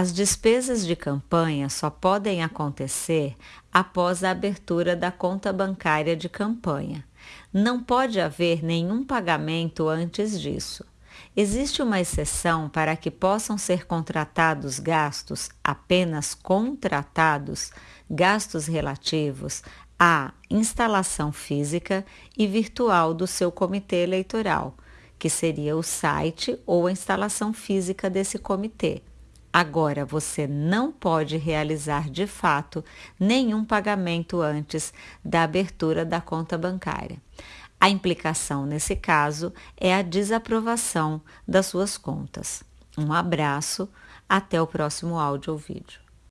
As despesas de campanha só podem acontecer após a abertura da conta bancária de campanha. Não pode haver nenhum pagamento antes disso. Existe uma exceção para que possam ser contratados gastos apenas contratados, gastos relativos à instalação física e virtual do seu comitê eleitoral, que seria o site ou a instalação física desse comitê. Agora, você não pode realizar de fato nenhum pagamento antes da abertura da conta bancária. A implicação nesse caso é a desaprovação das suas contas. Um abraço, até o próximo áudio ou vídeo.